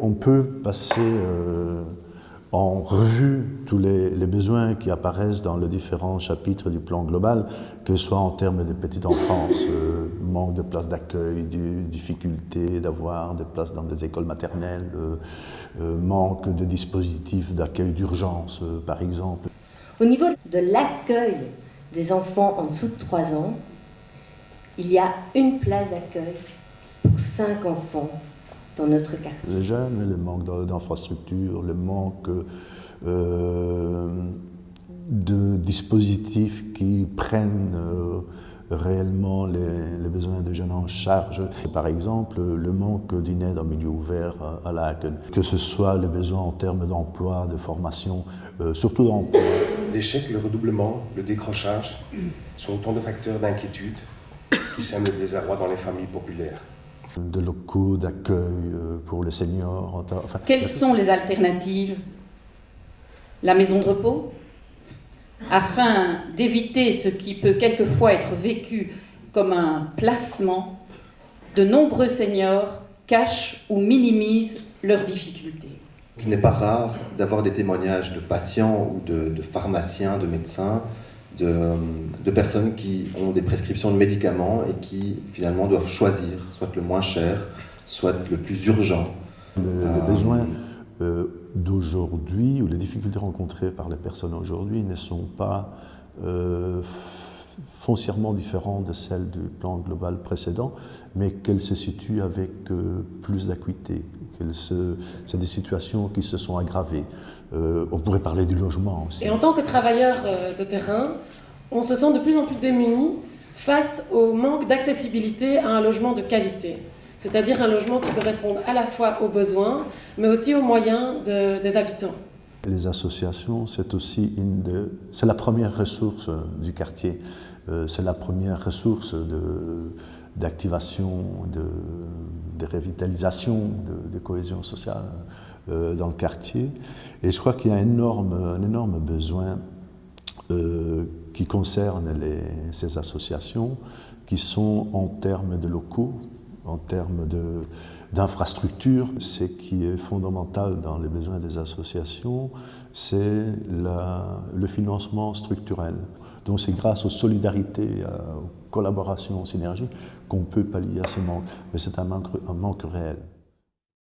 On peut passer euh, en revue tous les, besoins qui apparaissent dans les différents chapitres du plan global, que ce soit en termes de petite enfance, euh, manque de places d'accueil, difficulté d'avoir des places dans des écoles maternelles, euh, manque de dispositifs d'accueil d'urgence, par exemple. Au niveau de l'accueil des enfants en dessous de 3 ans, il y a une place d'accueil pour 5 enfants dans notre quartier. Les jeunes, le manque d'infrastructures, le manque euh, de dispositifs qui prennent euh, réellement les, besoins des jeunes en charge. Par exemple, le manque d'une aide en milieu ouvert à la que ce soit les besoins en termes d'emploi, de formation, euh, surtout d'emploi. L'échec, le redoublement, le décrochage sont autant de facteurs d'inquiétude qui sèment le désarroi dans les familles populaires de locaux d'accueil euh, pour les seniors. Quelles sont les alternatives? La maison de repos? Afin d'éviter ce qui peut quelquefois être vécu comme un placement, de nombreux seniors cachent ou minimisent leurs difficultés. Il n'est pas rare d'avoir des témoignages de patients ou de pharmaciens, de médecins de, personnes qui ont des prescriptions de médicaments et qui finalement doivent choisir soit le moins cher, soit le plus urgent. Les euh, besoins euh, d'aujourd'hui ou les difficultés rencontrées par les personnes aujourd'hui ne sont pas euh, foncièrement différentes de celles du plan global précédent, mais qu'elles se situent avec plus d'acuité. C'est des situations qui se sont aggravées. on pourrait parler du logement aussi. Et en tant que travailleur de terrain, on se sent de plus en plus démunis face au manque d'accessibilité à un logement de qualité. C'est-à-dire un logement qui peut répondre à la fois aux besoins, mais aussi aux moyens des habitants. Les associations, c'est aussi une c'est la première ressource du quartier. Euh, c'est la première ressource d'activation, de, de, revitalisation, de, cohésion sociale euh, dans le quartier. Et je crois qu'il y a un énorme, un énorme besoin euh, qui concerne ces associations, qui sont en termes de locaux, en termes d'infrastructures. Ce qui est fondamental dans les besoins des associations, c'est le financement structurel. Donc c'est grâce aux solidarités, aux collaborations, aux synergies qu'on peut pallier à ce manque. Mais c'est un manque réel.